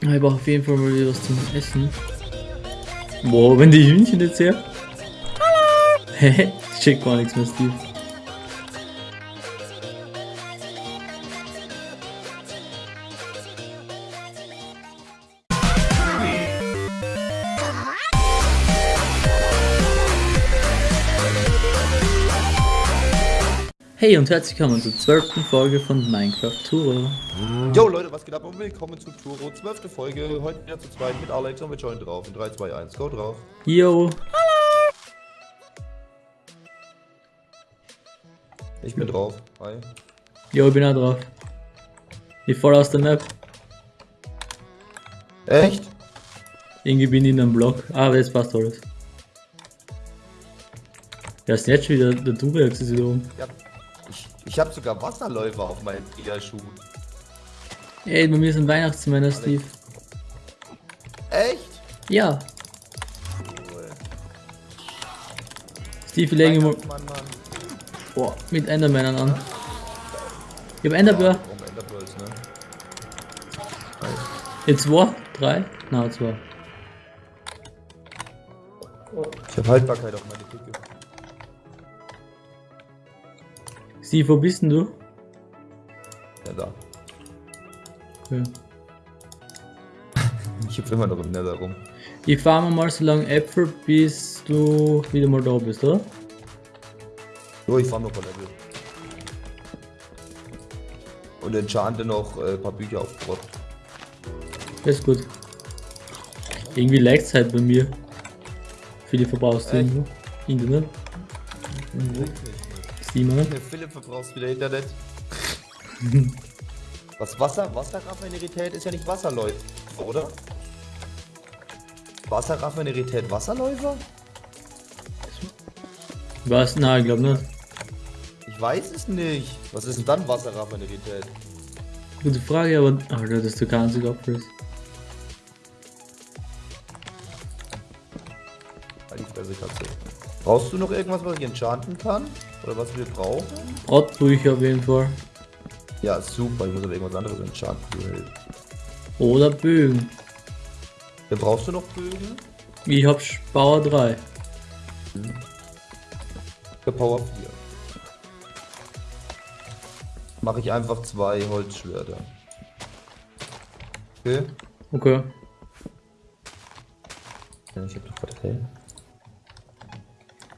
Ich brauche auf jeden Fall mal wieder was zum Essen. Boah, wenn die Hühnchen jetzt her. Hallo! Hehe, ich check gar nichts mehr, Steve. Hey und herzlich willkommen zur zwölften Folge von Minecraft Tour. Jo Leute, was geht ab und willkommen zu Turo, zwölfte Folge, heute wieder zu zweit mit Alex und wir joinen drauf in 3, 2, 1, go drauf. Yo, Ich bin drauf, hi. yo, ich bin auch drauf. Ich fall aus der Map. Echt? Irgendwie bin ich in einem Block. Ah, aber jetzt passt alles. Ja, ist jetzt schon wieder der Durex ist wieder rum. Ja, ich, habe sogar Wasserläufer auf meinen Schuhen. Ey, bei mir sind Weihnachtsmänner, Steve. Echt? Ja, Cool. Steve, wir legen boah, mit Endermännern an. Ich hab Enderbär. Warum Enderpearls, ne? Jetzt zwei? Drei? Na, zwei. Ich habe Haltbarkeit auf meine Picke. Steve, wo bist denn du? Ja, da. Okay. Ich hüpfe immer noch im Nether rum. Ich farme mal so lange Äpfel, bis du wieder mal da bist, oder? So, ich fahr noch ein Level. Und enchante noch äh, ein paar Bücher auf Brot. Ist gut. Irgendwie laggt es halt bei mir. Viele verbrauchst du Echt? irgendwo? Internet? Oder? Der Philipp verbrauchst wieder Internet. Was Wasser, Wasserraffinerität ist ja nicht Wasserläufer, oder? Wasserraffinerität Wasserläufer? Was? Nein, ich glaube nicht. Ich weiß es nicht. Was ist denn dann Wasserraffinerität? Gute Frage, aber. Alter, das ist der. Halt die Fresse, Katze. Brauchst du noch irgendwas, was ich enchanten kann? Oder was wir brauchen? Brotbücher auf jeden Fall. Ja, super. Ich muss aber irgendwas anderes Held. Oder Bögen. Ja, brauchst du noch Bögen? Ich hab Bauer 3. Für Power 4. Mache ich einfach zwei Holzschwerter. Okay. Okay. Ich hab doch.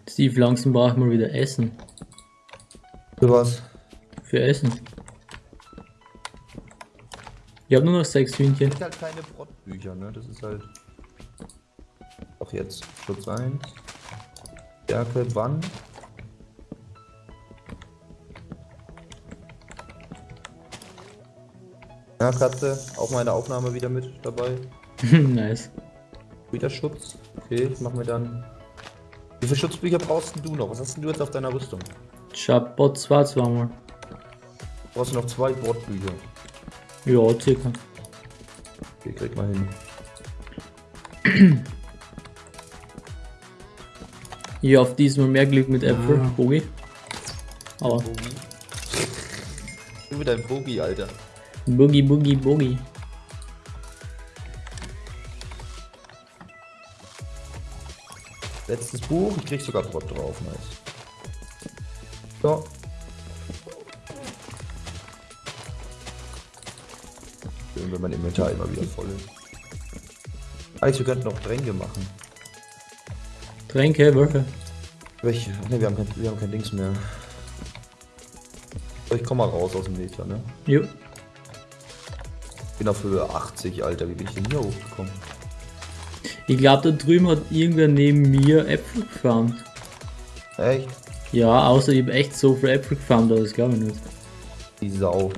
Steve, langsam braucht mal wieder Essen. Für was? Für Essen. Ich hab nur noch sechs Hühnchen. Gibt halt keine Brottbücher, ne? Das ist halt. Auch jetzt. Schutz 1. Stärke, wann? Ja, Katze, auch meine Aufnahme wieder mit dabei. nice. Wieder Schutz. Okay, ich mach mir dann. Wie viele Schutzbücher brauchst denn du noch? Was hast denn du jetzt auf deiner Rüstung? Ich hab Bot 2 zweimal. Brauchst du noch zwei Brottbücher? Ja, circa. Okay, krieg mal hin. Hier auf diesmal mehr Glück mit Äpfel. Ah. Bogi. Aber. Du mit deinem Bogi, Alter. Boogie, Boogie, Boogie. Letztes Buch, ich krieg sogar Brot drauf, nice. Inventar immer wieder voll ist. Alex, wir könnten noch Tränke machen. Tränke, welche? Welche? Ne, wir haben kein, wir haben kein Dings mehr. Ich komm mal raus aus dem Meter, ne? Jo. Bin auf Höhe 80, Alter. Wie bin ich denn hier hochgekommen? Ich glaube, da drüben hat irgendwer neben mir Äpfel gefarmt. Echt? Ja, außer ich hab echt so viel Äpfel gefarmt, aber das glaube ich nicht. Die Sau.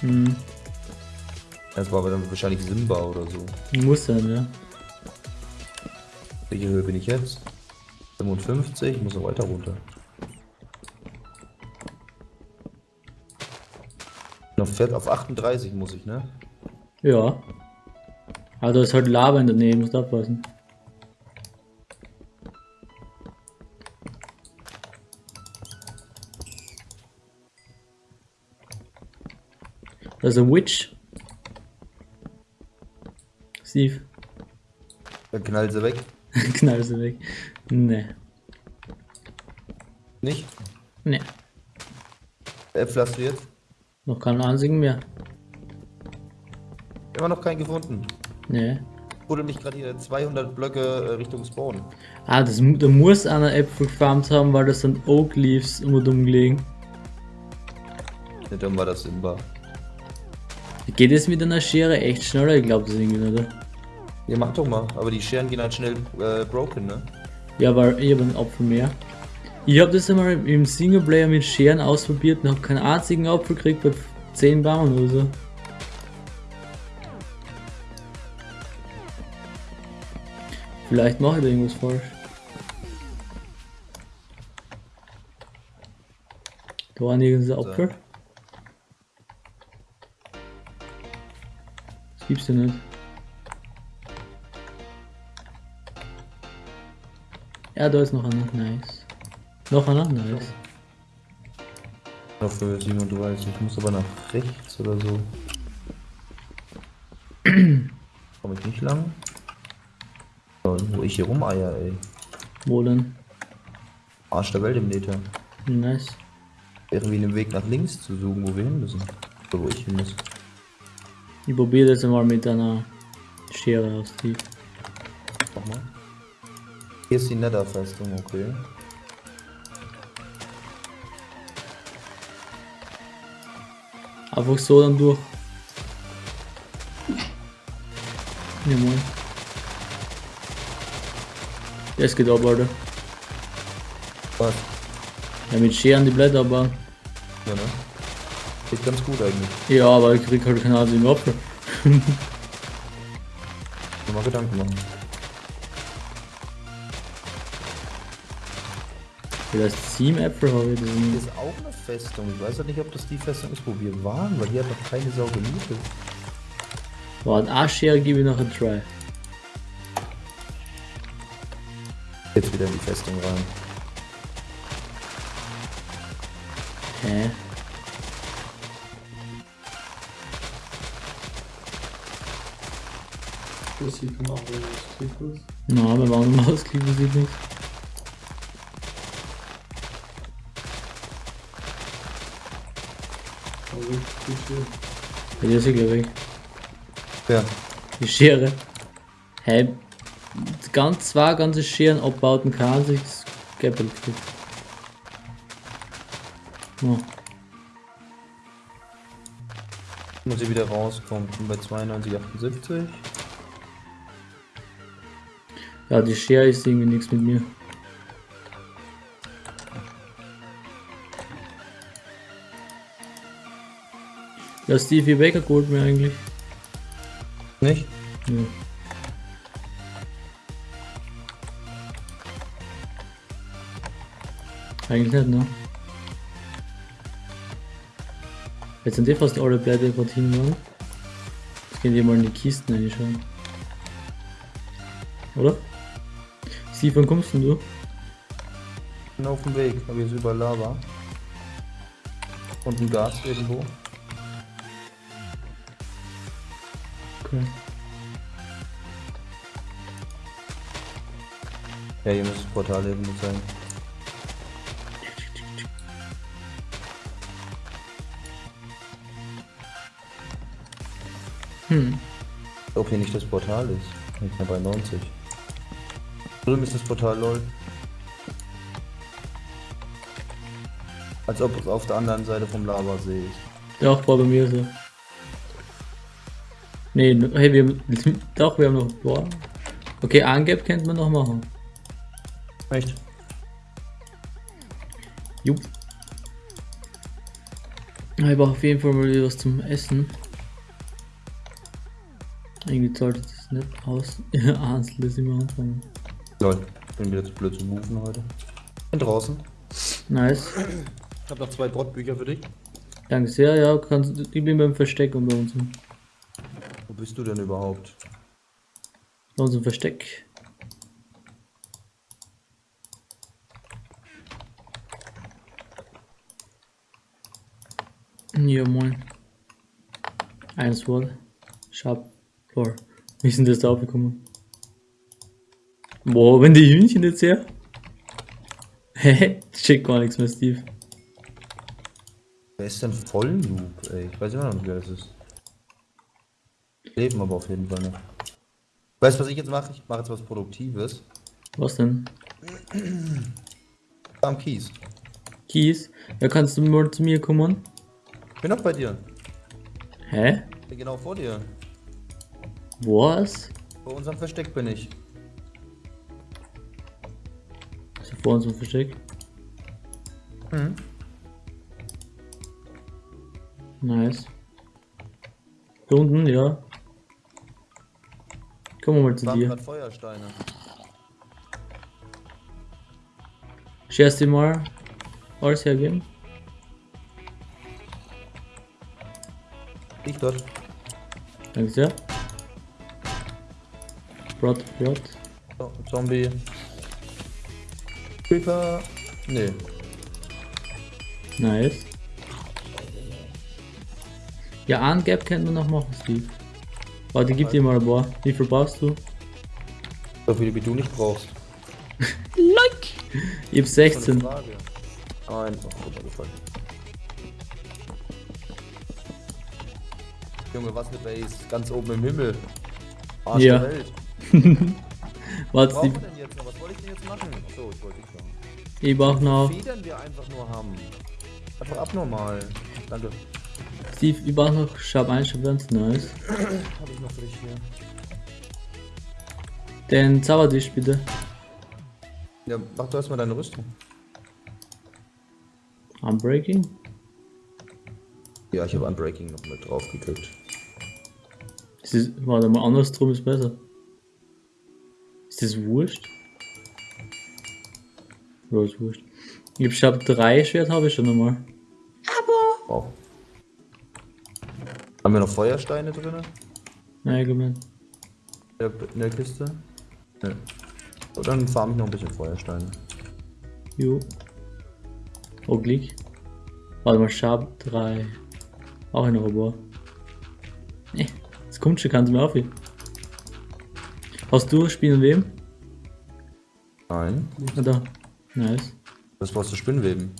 Hm, Das war aber dann wahrscheinlich Simba oder so. muss sein, ja. Welche Höhe bin ich jetzt? 55, ich muss noch weiter runter. Auf, Fett- auf 38 muss ich, ne? Ja. Aber da ist halt Lava in der Nähe, musst aufpassen. Da ist ein Witch. Steve, Dann knallt sie weg. knall sie weg. Nee. Nicht? Nee. Äpfel hast du jetzt? Noch keinen einzigen mehr. Immer noch keinen gefunden. Nee. Wurde mich gerade hier 200 Blöcke äh, Richtung Spawn. Ah, das, da muss einer Äpfel gefarmt haben, weil das sind Oak Leaves immer dumm gelegen. Nicht dann war das Simba. Geht es mit einer Schere echt schneller? Ich glaube das irgendwie nicht, oder? Ja, mach doch mal. Aber die Scheren gehen halt schnell äh, broken, ne? Ja, weil ich habe einen Apfel mehr. Ich habe das einmal im Singleplayer mit Scheren ausprobiert und habe keinen einzigen Apfel gekriegt bei 10 Bauern oder so. Vielleicht mache ich da irgendwas falsch. Da war nirgends Apfel. Das gibt's ja nicht. Ja, da ist noch einer. Nice. Noch einer? Nice. Ich hoffe, Simon, du weißt, ich muss aber nach rechts oder so. Komme ich nicht lang? So, wo ich hier rumeier, ey. Wo denn? Arsch der Welt im Meter. Nice. Irgendwie einen Weg nach links zu suchen, wo wir hin müssen. Oder wo ich hin muss. Ich probiere das mal mit einer Schere aus die. Mach mal. Hier ist die Netherfestung, okay. Einfach so dann durch. Ja moin. Das geht ab, Alter. Was? Ja, mit Scheren die Blätter abbauen. Ja, ne? Geht ganz gut eigentlich. Ja, aber ich krieg halt keinen einzigen Apfel. Mal Gedanken machen. Vielleicht sieben Äpfel habe ich. Sind ist auch eine Festung. Ich weiß ja nicht, ob das die Festung ist, wo wir waren, weil hier hat noch keine Sau gemietet. Warte, eine Schere gebe ich noch ein Try. Jetzt wieder in die Festung rein. Hä? Das sieht man auch, wenn tief ist. Na, wir waren im Ausklick, sieht nichts. Ja, die ist ja gleich weg. Ja, Die Schere. Hä? Ganz zwei ganze Scheren abbauten kann sich Gäppel kriegt. Oh. muss ich wieder rauskommen. Bin bei 92, 78. Ja, die Schere ist irgendwie nichts mit mir. Ja, Stevie Baker geholt mir eigentlich. Nicht? Ja. Eigentlich nicht, ne? Jetzt sind eh fast alle Blätter gerade hingegangen. Jetzt gehen die mal in die Kisten reinschauen. Oder? Steve, wann kommst denn du? Bin auf dem Weg, aber ist überall Lava. Und ein Gas irgendwo. Okay. Ja, hier muss das Portal irgendwo sein. Hm. Ob hier nicht das Portal ist. Ich bin bei 90. Drüben ist das Portal, lol. Als ob es auf der anderen Seite vom Lavasee ist. Doch, war bei mir so. Nee, n- hey, wir haben, doch, wir haben noch, boah. Okay, Angeb könnte man noch machen. Echt? Jupp. Ich brauche auf jeden Fall mal wieder was zum Essen. Irgendwie sollte das nicht aus. Ansel ist immer anfangen. Lol. Bin wieder zu blöd zu moven heute. Bin draußen. Nice. Ich habe noch zwei Brotbücher für dich. Danke sehr, ja, kannst, ich bin beim Versteck und bei uns. Wo bist du denn überhaupt? Bei uns im Versteck. Ja, moin. Eins Wort. Sharp Floor. Wie sind das da aufgekommen? Boah, wenn die Hühnchen jetzt her. Hä? Schick gar nichts mehr, Steve. Wer ist denn Vollloop, ey? Ich weiß immer noch nicht, wer das ist. Leben aber auf jeden Fall noch. Weißt du, was ich jetzt mache? Ich mache jetzt was Produktives. Was denn? Am Kies. Kies? Ja, kannst du mal zu mir kommen? Bin noch bei dir. Hä? Bin genau vor dir. Was? Vor unserem Versteck bin ich. Ist da vor uns ein Versteck? Mhm. Nice. Hier unten, ja. Kommen wir mal zu dir. Feuersteine. Scherst dir mal alles hergeben? Ich dort. Danke sehr. Brot, Brot. So, Zombie. Creeper. Nee. Nice. Ja, einen Gap könnte man noch machen, Steve. Warte, gib dir mal ein paar. Wie viel brauchst du? So viele wie du nicht brauchst. Ich hab 16. Frage. Einfach runtergefallen. Junge, was eine Base. Ganz oben im Himmel. Arsch Ja. der Welt. Was wir Steve. denn jetzt noch? Was wollte ich denn jetzt machen? Achso, ich wollte dich sagen. Ich brauch noch. Federn wir einfach nur haben. Einfach abnormal. Danke. Steve, ich brauch noch Sharp 1, Sharp 1. Nice. Habe ich noch für dich hier. Den Zaubertisch bitte. Ja, mach du erstmal deine Rüstung. Unbreaking? Ja, ich habe Unbreaking noch mit drauf gekriegt. Ist das, warte mal, andersrum ist besser. Ist das wurscht? Ja, ist wurscht. Ich hab Sharp 3 Schwert, habe ich schon einmal. Wow. Haben wir noch Feuersteine drin? Nein, glaub nicht. In der, Kiste? Ne. Dann farm ich noch ein bisschen Feuersteine. Jo. Klick. Warte mal, Sharp 3. Auch ein Robot. Nee, das kommt schon ganz mehr auf. Hast du Spielen wem? Nein. Oder? Nice. Das brauchst du Spinnweben.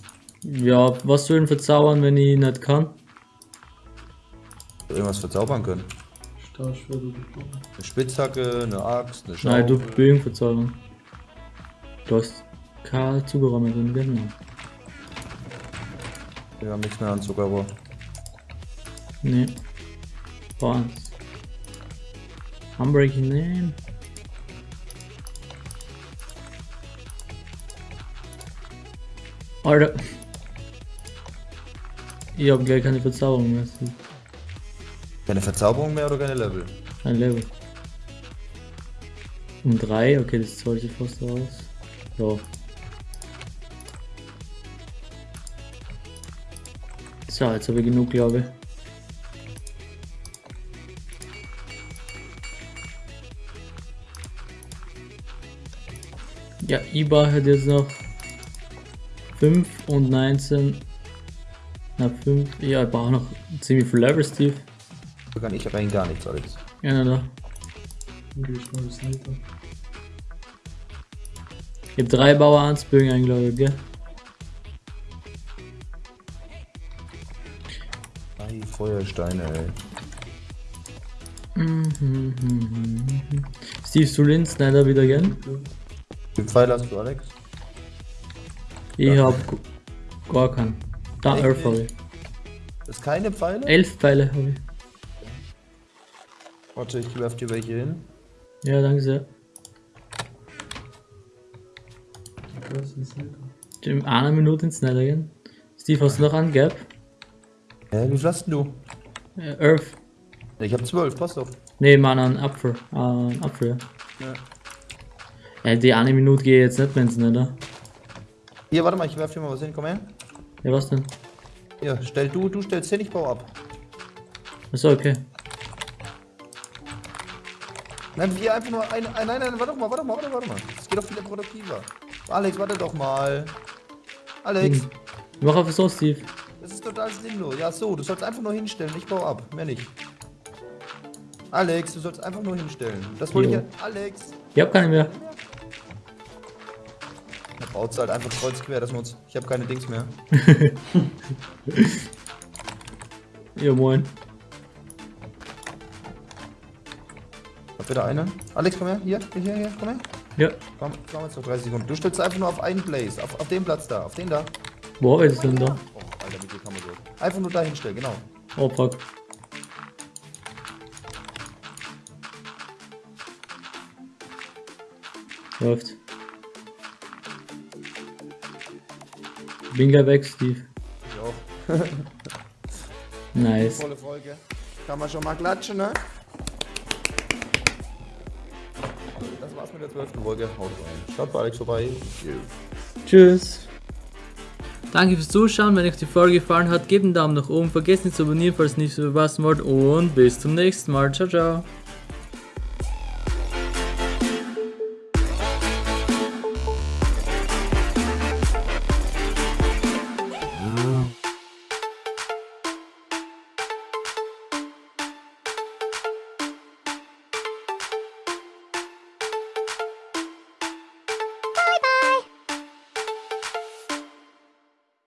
Ja, was soll denn verzaubern, wenn ich nicht kann? Irgendwas verzaubern können. Stahlschwert. Eine Spitzhacke, eine Axt, eine Schaufel. Nein, du Bögen verzaubern. Du hast kein Zuckerrohr mehr drin, genau. Wir haben nichts mehr an Zuckerrohr. Nee. Barnes. Unbreaking Name. Alter. Ich hab gleich keine Verzauberung mehr. Keine Verzauberung mehr oder keine Level? Ein Level. Um drei, okay, das sollte fast aus. So. So, jetzt habe ich genug, glaube ich. Ja, IBA hat jetzt noch 5 und 19. Na, 5. Ja, ich brauche noch ziemlich viel Level, Steve. Kann ich rein gar nichts, Alex. Ja, na, geh ich mal hab drei Bauer Ansbögen eingeloggt, gell? Drei Feuersteine, ey. Steve Sulin, Snyder wieder gern. Ja. Wie viel Pfeil hast du, Alex? Ich Ja. hab gar keinen. Da, elf habe ich. Das ist keine Pfeile? Elf Pfeile habe ich. Warte, ich werf dir welche hin. Ja, danke sehr. In einer Minute ins Snyder gehen. Steve, hast du noch einen Gap? Hä, wie viel hast denn du? Äh, Earth. Ich hab zwölf, passt auf. Nee, Mann, einen Apfel. Äh, einen Apfel, ja. Ja. Ja, die eine Minute gehe ich jetzt nicht mehr ins Snyder. Hier, warte mal, ich werf dir mal was hin, komm her. Ja, was denn? Hier, stell du, du stellst hin, ich baue ab. Achso, okay. Nein, wir einfach nur ein, ein nein, nein, warte doch mal, warte mal, warte, warte mal. Es geht doch viel produktiver. Alex, warte doch mal. Alex, Hm. Mach einfach so, Steve. das ist total sinnlos. Ja, so, du sollst einfach nur hinstellen, ich baue ab, mehr nicht. Alex, du sollst einfach nur hinstellen. Das wollte ich ja. Alex! Ich hab keine mehr. Da baut halt einfach kreuz quer, dass wir uns. Ich habe keine Dings mehr. Ja, moin. Hab wieder einen. Alex, komm her. Hier, hier, hier, komm her. Ja. Komm, komm jetzt noch 30 Sekunden. Du stellst einfach nur auf einen Blaze. Auf, auf den Platz da. Auf den da. Wo ist denn da? Oh, Alter, mit dir kann man so. Einfach nur da hinstellen, genau. Oh, fuck. Läuft. Bin gleich weg, Steve. Ich auch. Nice. Volle Folge. Kann man schon mal klatschen, ne? Mit der 12. Folge. Haut rein. Schaut bei Alex vorbei. Tschüss. Danke fürs Zuschauen. Wenn euch die Folge gefallen hat, gebt einen Daumen nach oben. Vergesst nicht zu abonnieren, falls ihr nichts verpassen wollt. Und bis zum nächsten Mal. Ciao, ciao.